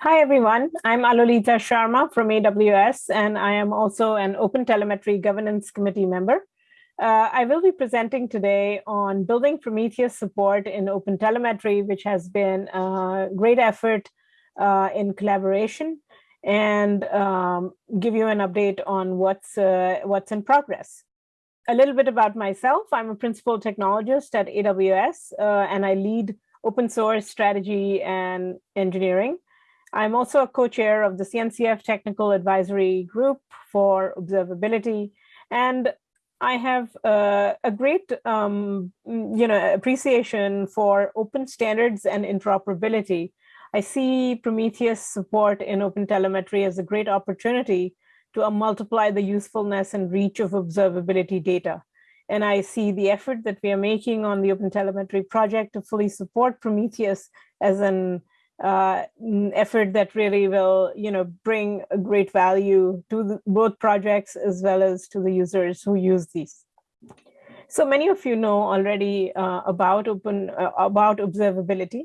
Hi, everyone. I'm Alolita Sharma from AWS, and I am also an Open Telemetry Governance Committee member. Uh, I will be presenting today on building Prometheus support in Open Telemetry, which has been a great effort uh, in collaboration, and um, give you an update on what's, uh, what's in progress. A little bit about myself. I'm a principal technologist at AWS, uh, and I lead open source strategy and engineering. I'm also a co-chair of the CNCF Technical Advisory Group for Observability, and I have uh, a great, um, you know, appreciation for open standards and interoperability. I see Prometheus support in open telemetry as a great opportunity to multiply the usefulness and reach of observability data. And I see the effort that we are making on the open telemetry project to fully support Prometheus as an uh, effort that really will, you know, bring a great value to the, both projects as well as to the users who use these. So many of you know already uh, about open uh, about observability.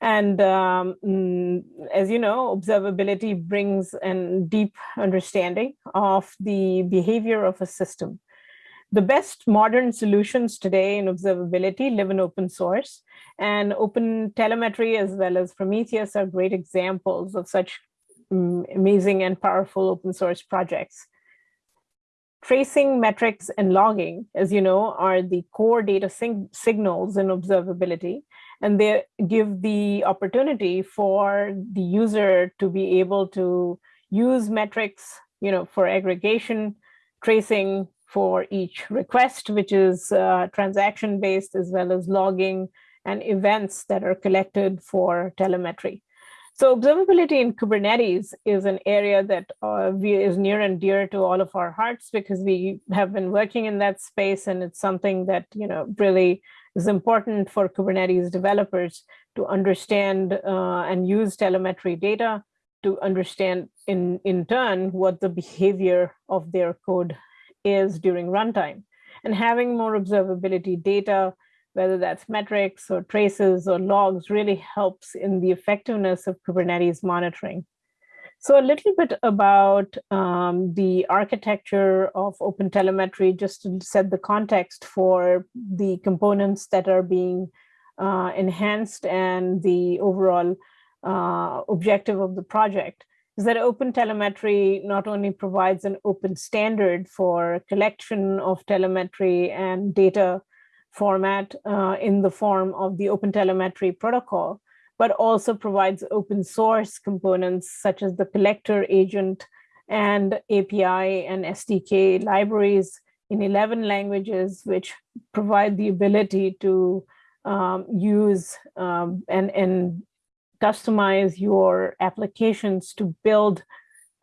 And um, as you know, observability brings a deep understanding of the behavior of a system. The best modern solutions today in observability live in open source and open telemetry as well as Prometheus are great examples of such um, amazing and powerful open source projects. Tracing, metrics, and logging, as you know, are the core data signals in observability, and they give the opportunity for the user to be able to use metrics, you know, for aggregation, tracing for each request, which is uh, transaction-based, as well as logging and events that are collected for telemetry. So observability in Kubernetes is an area that uh, we, is near and dear to all of our hearts because we have been working in that space and it's something that you know really is important for Kubernetes developers to understand uh, and use telemetry data to understand in, in turn what the behavior of their code is during runtime. And having more observability data whether that's metrics or traces or logs really helps in the effectiveness of Kubernetes monitoring. So a little bit about um, the architecture of OpenTelemetry, just to set the context for the components that are being uh, enhanced and the overall uh, objective of the project is that open telemetry not only provides an open standard for collection of telemetry and data format uh, in the form of the open telemetry protocol, but also provides open source components such as the collector agent and API and SDK libraries in 11 languages, which provide the ability to um, use um, and, and customize your applications to build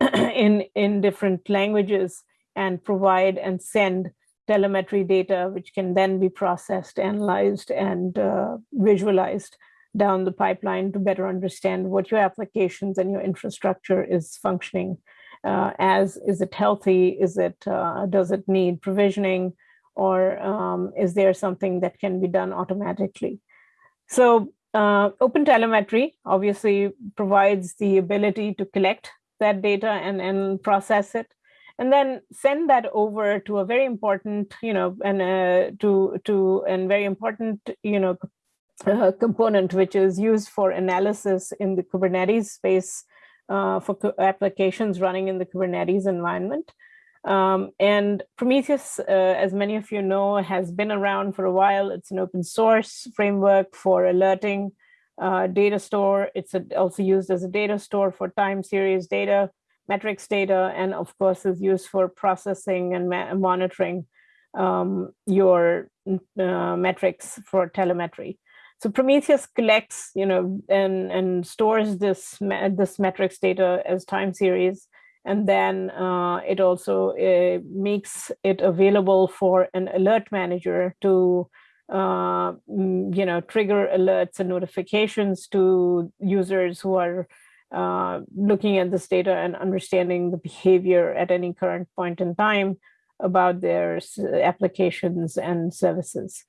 in, in different languages and provide and send telemetry data, which can then be processed, analyzed, and uh, visualized down the pipeline to better understand what your applications and your infrastructure is functioning uh, as. Is it healthy? Is it, uh, does it need provisioning? Or um, is there something that can be done automatically? So uh, open telemetry obviously provides the ability to collect that data and, and process it and then send that over to a very important, you know, and uh, to to and very important, you know, uh, component which is used for analysis in the Kubernetes space uh, for applications running in the Kubernetes environment. Um, and Prometheus, uh, as many of you know, has been around for a while. It's an open source framework for alerting uh, data store. It's a, also used as a data store for time series data metrics data, and of course is used for processing and monitoring um, your uh, metrics for telemetry. So Prometheus collects, you know, and, and stores this, this metrics data as time series. And then uh, it also uh, makes it available for an alert manager to, uh, you know, trigger alerts and notifications to users who are uh, looking at this data and understanding the behavior at any current point in time about their applications and services.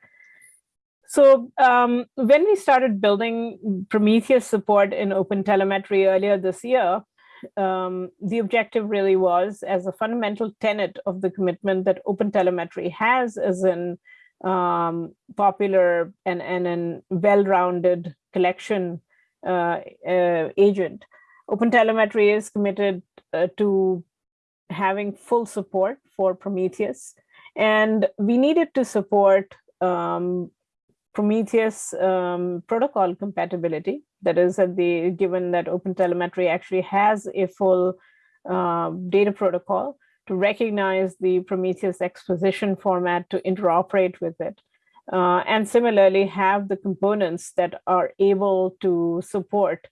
So um, when we started building Prometheus support in Open Telemetry earlier this year, um, the objective really was as a fundamental tenet of the commitment that open telemetry has as an um, popular and, and an well-rounded collection uh, uh, agent. OpenTelemetry is committed uh, to having full support for Prometheus, and we needed to support um, Prometheus um, protocol compatibility. That is, that the given that OpenTelemetry actually has a full uh, data protocol to recognize the Prometheus exposition format to interoperate with it. Uh, and similarly have the components that are able to support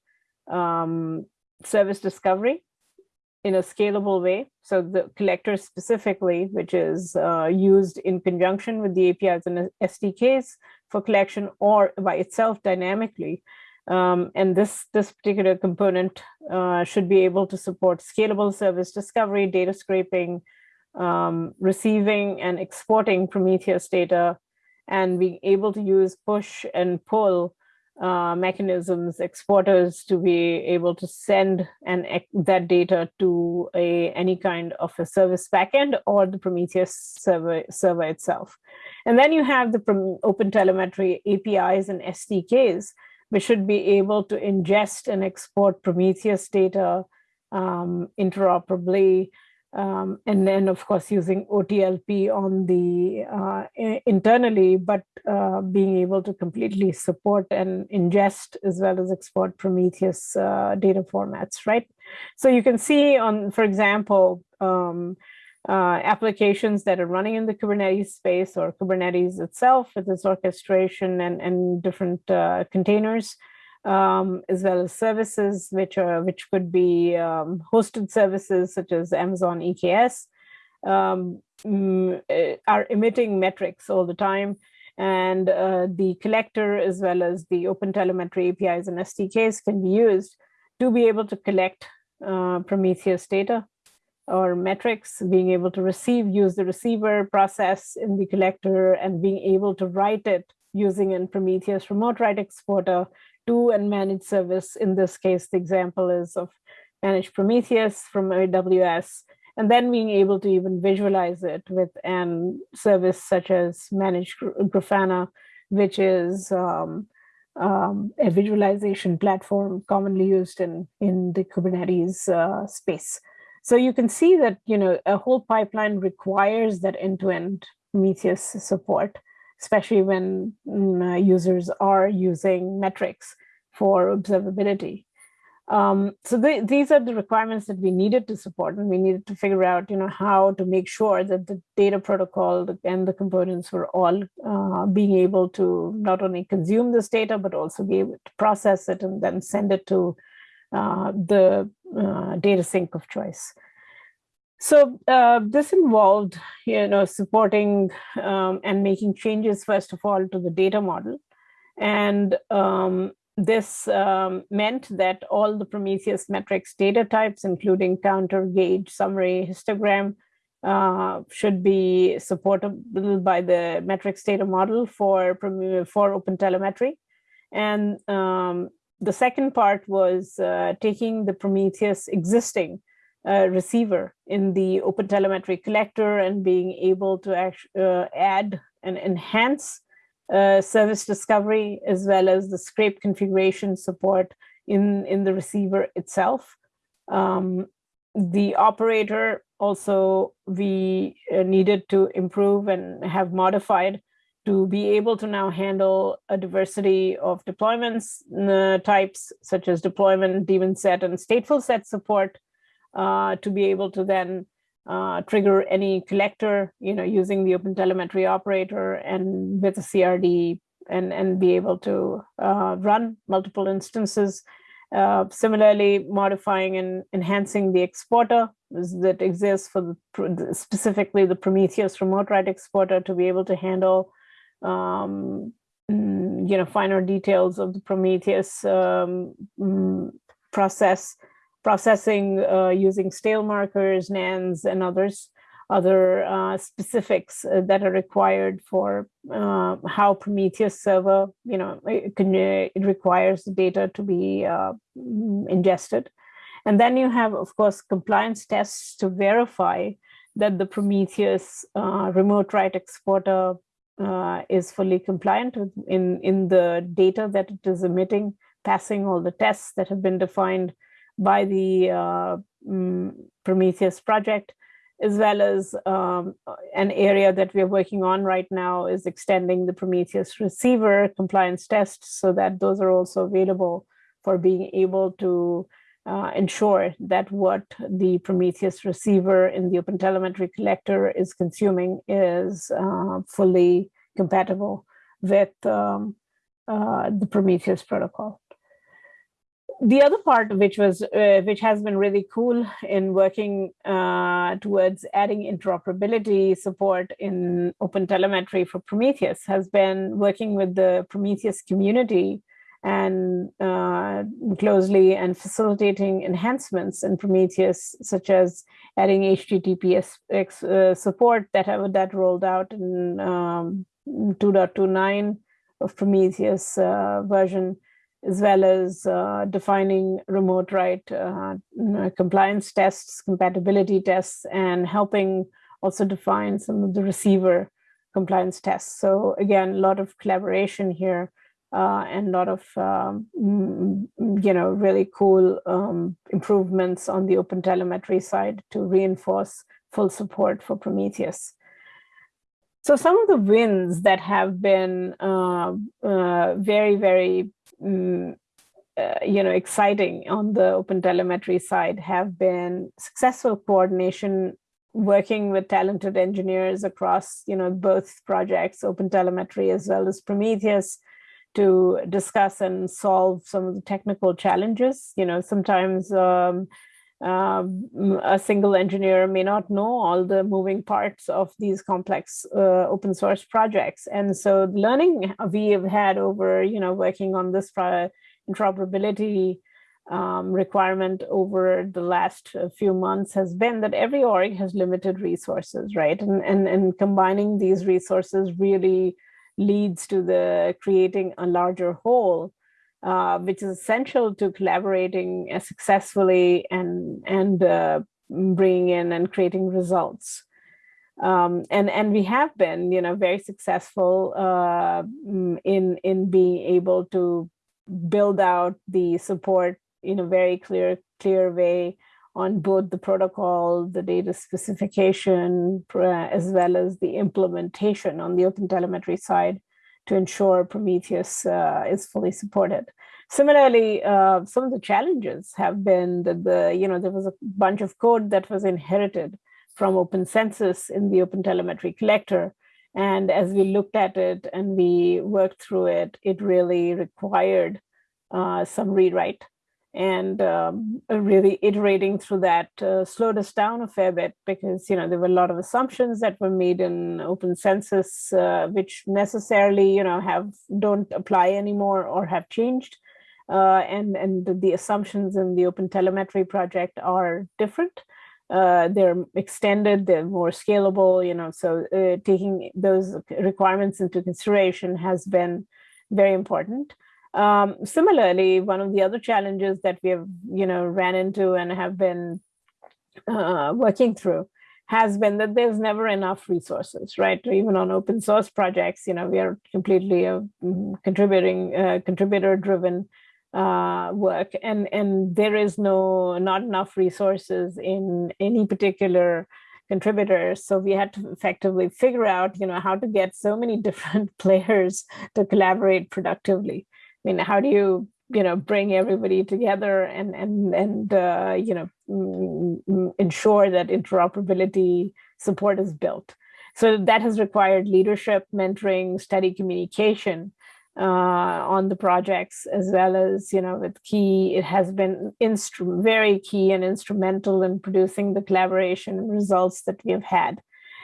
um, service discovery in a scalable way. So the collector specifically, which is uh, used in conjunction with the APIs and SDKs for collection or by itself dynamically. Um, and this, this particular component uh, should be able to support scalable service discovery, data scraping, um, receiving and exporting Prometheus data, and being able to use push and pull uh, mechanisms, exporters to be able to send and that data to a any kind of a service backend or the Prometheus server, server itself. And then you have the open telemetry APIs and SDKs, which should be able to ingest and export Prometheus data um, interoperably um, and then, of course, using OTLP on the uh, internally, but uh, being able to completely support and ingest as well as export Prometheus uh, data formats, right? So you can see on, for example, um, uh, applications that are running in the Kubernetes space or Kubernetes itself with its orchestration and, and different uh, containers um, as well as services which are which could be um, hosted services such as Amazon EKS um, mm, eh, are emitting metrics all the time. And uh, the collector as well as the open telemetry APIs and SDKs can be used to be able to collect uh, Prometheus data or metrics, being able to receive, use the receiver process in the collector and being able to write it using in Prometheus remote write exporter to and manage service. In this case, the example is of managed Prometheus from AWS, and then being able to even visualize it with an service such as managed Grafana, which is um, um, a visualization platform commonly used in, in the Kubernetes uh, space. So you can see that you know a whole pipeline requires that end-to-end -end Prometheus support especially when mm, uh, users are using metrics for observability. Um, so the, these are the requirements that we needed to support, and we needed to figure out, you know, how to make sure that the data protocol and the components were all uh, being able to not only consume this data, but also be able to process it and then send it to the uh, data sink of choice. So uh, this involved, you know, supporting um, and making changes, first of all, to the data model. And um, this um, meant that all the Prometheus metrics data types, including counter, gauge, summary, histogram, uh, should be supportable by the metrics data model for, for open telemetry. And um, the second part was uh, taking the Prometheus existing uh, receiver in the open telemetry collector and being able to uh, add and enhance uh, service discovery as well as the scrape configuration support in, in the receiver itself. Um, the operator also we uh, needed to improve and have modified to be able to now handle a diversity of deployments uh, types such as deployment, daemon set, and stateful set support uh, to be able to then uh, trigger any collector, you know, using the open telemetry operator and with a CRD and, and be able to uh, run multiple instances. Uh, similarly, modifying and enhancing the exporter that exists for the, specifically the Prometheus remote write exporter to be able to handle um, mm, you know, finer details of the Prometheus um, mm, process processing uh, using stale markers, NANs, and others. other uh, specifics uh, that are required for uh, how Prometheus server, you know, it, can, it, requires the data to be uh, ingested. And then you have, of course, compliance tests to verify that the Prometheus uh, remote write exporter uh, is fully compliant in, in the data that it is emitting, passing all the tests that have been defined by the um, Prometheus project as well as um, an area that we're working on right now is extending the Prometheus receiver compliance tests so that those are also available for being able to uh, ensure that what the Prometheus receiver in the OpenTelemetry collector is consuming is uh, fully compatible with um, uh, the Prometheus protocol. The other part which was uh, which has been really cool in working uh, towards adding interoperability support in open telemetry for prometheus has been working with the prometheus community and uh, closely and facilitating enhancements in prometheus such as adding https uh, support that have that rolled out in um, 2.29 of prometheus uh, version as well as uh, defining remote write uh, compliance tests, compatibility tests, and helping also define some of the receiver compliance tests. So again, a lot of collaboration here uh, and a lot of, um, you know, really cool um, improvements on the open telemetry side to reinforce full support for Prometheus. So some of the wins that have been uh, uh, very, very um, you know, exciting on the open telemetry side have been successful coordination working with talented engineers across, you know, both projects, open telemetry as well as Prometheus to discuss and solve some of the technical challenges. You know, sometimes um, uh, a single engineer may not know all the moving parts of these complex uh, open source projects. And so learning we have had over, you know, working on this interoperability um, requirement over the last uh, few months has been that every org has limited resources, right? And, and, and combining these resources really leads to the creating a larger whole uh, which is essential to collaborating successfully and and uh, bringing in and creating results. Um, and and we have been, you know, very successful uh, mm, in in being able to build out the support in a very clear clear way on both the protocol, the data specification, as well as the implementation on the open telemetry side to ensure Prometheus uh, is fully supported. Similarly, uh, some of the challenges have been that the, you know, there was a bunch of code that was inherited from Open Census in the Open Telemetry collector. And as we looked at it and we worked through it, it really required uh, some rewrite and um, really iterating through that uh, slowed us down a fair bit because you know there were a lot of assumptions that were made in open census uh, which necessarily you know have don't apply anymore or have changed. Uh, and and the assumptions in the open telemetry project are different. Uh, they're extended they're more scalable you know so uh, taking those requirements into consideration has been very important um, similarly, one of the other challenges that we have, you know, ran into and have been uh, working through has been that there's never enough resources, right? Even on open source projects, you know, we are completely uh, mm, contributing, uh, contributor-driven uh, work, and and there is no not enough resources in any particular contributors. So we had to effectively figure out, you know, how to get so many different players to collaborate productively. I mean, how do you, you know, bring everybody together and and and uh, you know mm, mm, ensure that interoperability support is built? So that has required leadership, mentoring, steady communication uh, on the projects, as well as you know, with key. It has been very key and instrumental in producing the collaboration and results that we have had.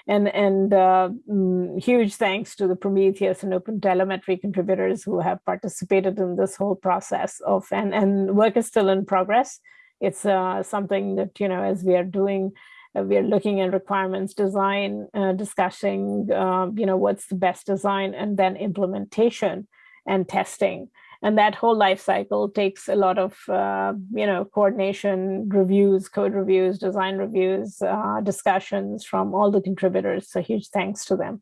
And, and uh, mm, huge thanks to the Prometheus and Open Telemetry contributors who have participated in this whole process of, and, and work is still in progress. It's uh, something that, you know, as we are doing Uh, we're looking at requirements design, uh, discussing, uh, you know, what's the best design, and then implementation and testing. And that whole life cycle takes a lot of, uh, you know, coordination, reviews, code reviews, design reviews, uh, discussions from all the contributors. So huge thanks to them.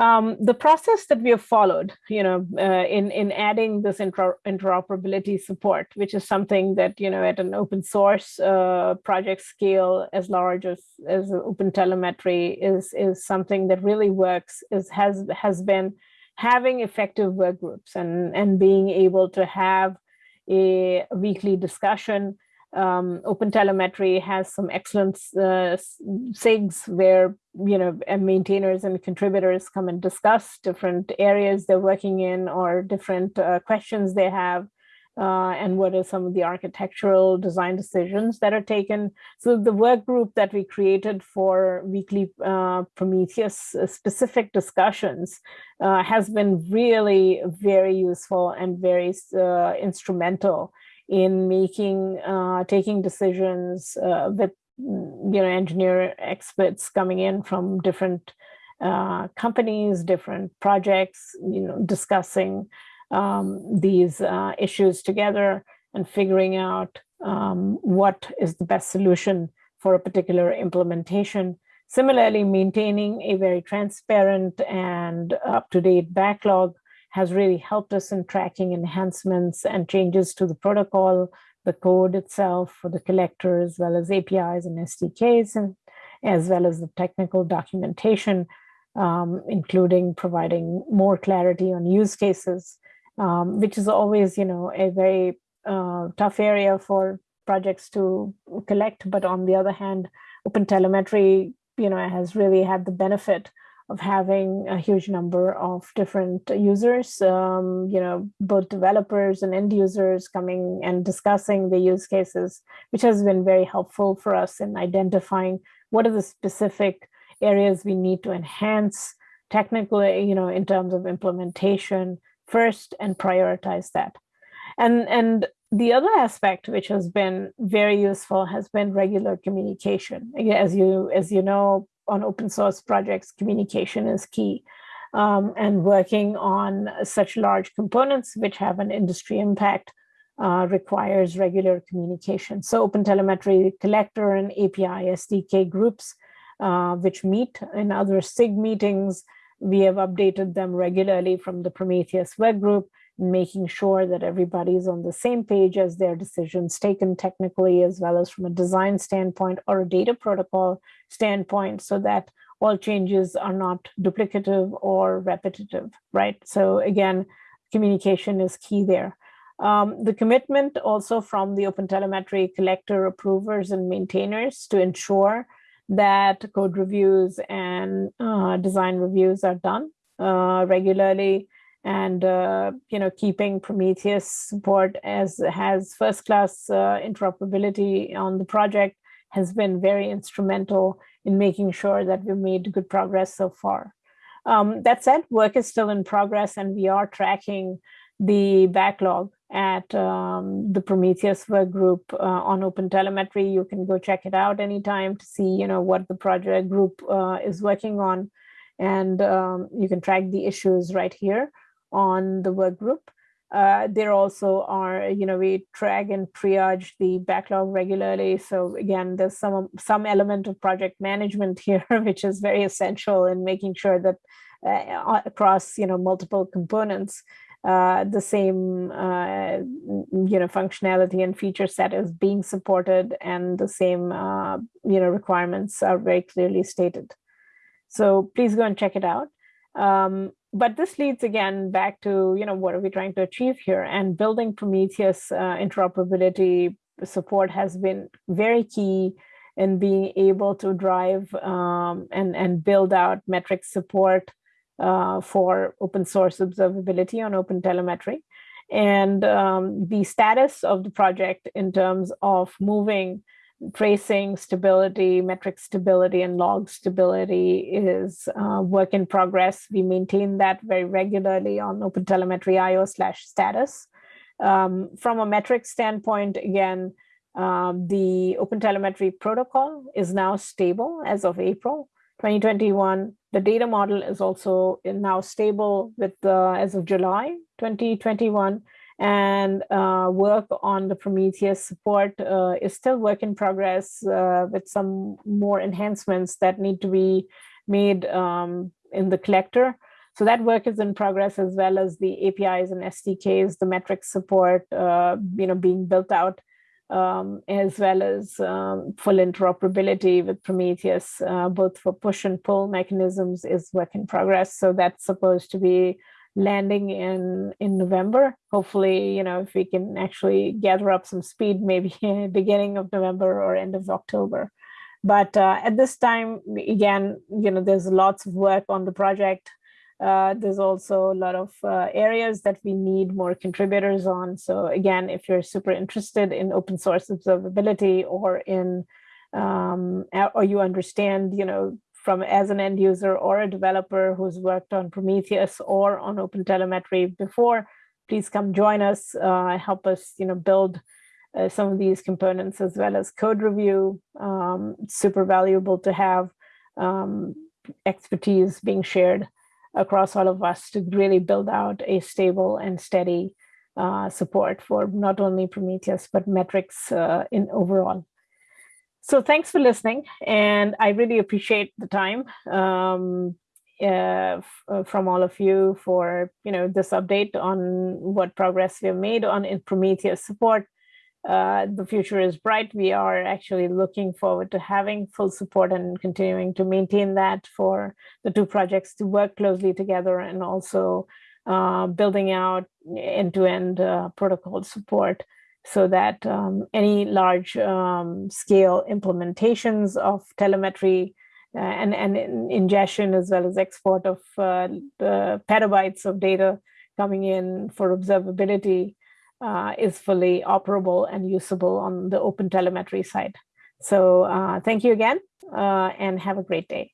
Um, the process that we have followed, you know, uh, in in adding this inter interoperability support, which is something that you know at an open source uh, project scale as large as as open telemetry is is something that really works. Is has has been having effective work groups and and being able to have a weekly discussion. Um, open telemetry has some excellent uh, SIGs where you know maintainers and contributors come and discuss different areas they're working in or different uh, questions they have uh, and what are some of the architectural design decisions that are taken. So the work group that we created for weekly uh, Prometheus uh, specific discussions uh, has been really very useful and very uh, instrumental in making, uh, taking decisions with, you know, engineer experts coming in from different companies, different projects, you know, discussing um, these uh, issues together and figuring out um, what is the best solution for a particular implementation. Similarly, maintaining a very transparent and up-to-date backlog has really helped us in tracking enhancements and changes to the protocol, the code itself for the collector, as well as APIs and SDKs, and as well as the technical documentation, um, including providing more clarity on use cases, um, which is always, you know, a very uh, tough area for projects to collect. But on the other hand, open telemetry, you know, has really had the benefit of having a huge number of different users, um, you know, both developers and end users coming and discussing the use cases, which has been very helpful for us in identifying what are the specific areas we need to enhance technically, you know, in terms of implementation first and prioritize that. And, and the other aspect which has been very useful has been regular communication. As you, as you know, on open source projects, communication is key. Um, and working on such large components which have an industry impact uh, requires regular communication. So Open Telemetry Collector and API SDK groups, uh, which meet in other SIG meetings, we have updated them regularly from the Prometheus work group making sure that everybody is on the same page as their decisions taken technically as well as from a design standpoint or a data protocol standpoint so that all changes are not duplicative or repetitive, right? So again, communication is key there. Um, the commitment also from the Open Telemetry collector approvers and maintainers to ensure that code reviews and uh, design reviews are done uh, regularly and uh, you know keeping Prometheus support as has first class uh, interoperability on the project has been very instrumental in making sure that we've made good progress so far. Um, that said, work is still in progress and we are tracking the backlog at um, the Prometheus work group uh, on Open Telemetry. You can go check it out anytime to see, you know, what the project group uh, is working on. And um, you can track the issues right here on the work group. Uh, there also are, you know, we track and triage the backlog regularly. So again, there's some some element of project management here, which is very essential in making sure that uh, across, you know, multiple components, uh, the same, uh, you know, functionality and feature set is being supported and the same, uh, you know, requirements are very clearly stated. So please go and check it out. Um, but this leads again back to, you know, what are we trying to achieve here? And building Prometheus uh, interoperability support has been very key in being able to drive um, and, and build out metric support uh, for open source observability on open telemetry. And um, the status of the project in terms of moving tracing stability, metric stability, and log stability is uh, work in progress. We maintain that very regularly on OpenTelemetry IO slash status. Um, from a metric standpoint, again, Um, the OpenTelemetry protocol is now stable as of April 2021. The data model is also now stable with uh, as of July 2021 and uh, work on the Prometheus support uh, is still work in progress uh, with some more enhancements that need to be made um, in the collector. So that work is in progress as well as the APIs and SDKs, the metrics support, uh, you know, being built out, um, as well as um, full interoperability with Prometheus, uh, both for push and pull mechanisms is work in progress. So that's supposed to be landing in in November. Hopefully, you know, if we can actually gather up some speed, maybe beginning of November or end of October. But uh, at this time, again, you know, there's lots of work on the project. Uh, there's also a lot of uh, areas that we need more contributors on. So again, if you're super interested in open source observability or in, um, or you understand, you know, from as an end user or a developer who's worked on Prometheus or on Open Telemetry before, please come join us, uh, help us, you know, build uh, some of these components as well as code review. Um, super valuable to have um, expertise being shared across all of us to really build out a stable and steady uh, support for not only Prometheus, but metrics uh, in overall. So thanks for listening. And I really appreciate the time um, uh, from all of you for you know this update on what progress we have made on in Prometheus support uh, the future is bright. We are actually looking forward to having full support and continuing to maintain that for the two projects to work closely together and also uh, building out end-to-end -end, uh, protocol support so that um, any large um, scale implementations of telemetry uh, and, and ingestion as well as export of uh, petabytes of data coming in for observability uh, is fully operable and usable on the open telemetry side. So uh, thank you again uh, and have a great day.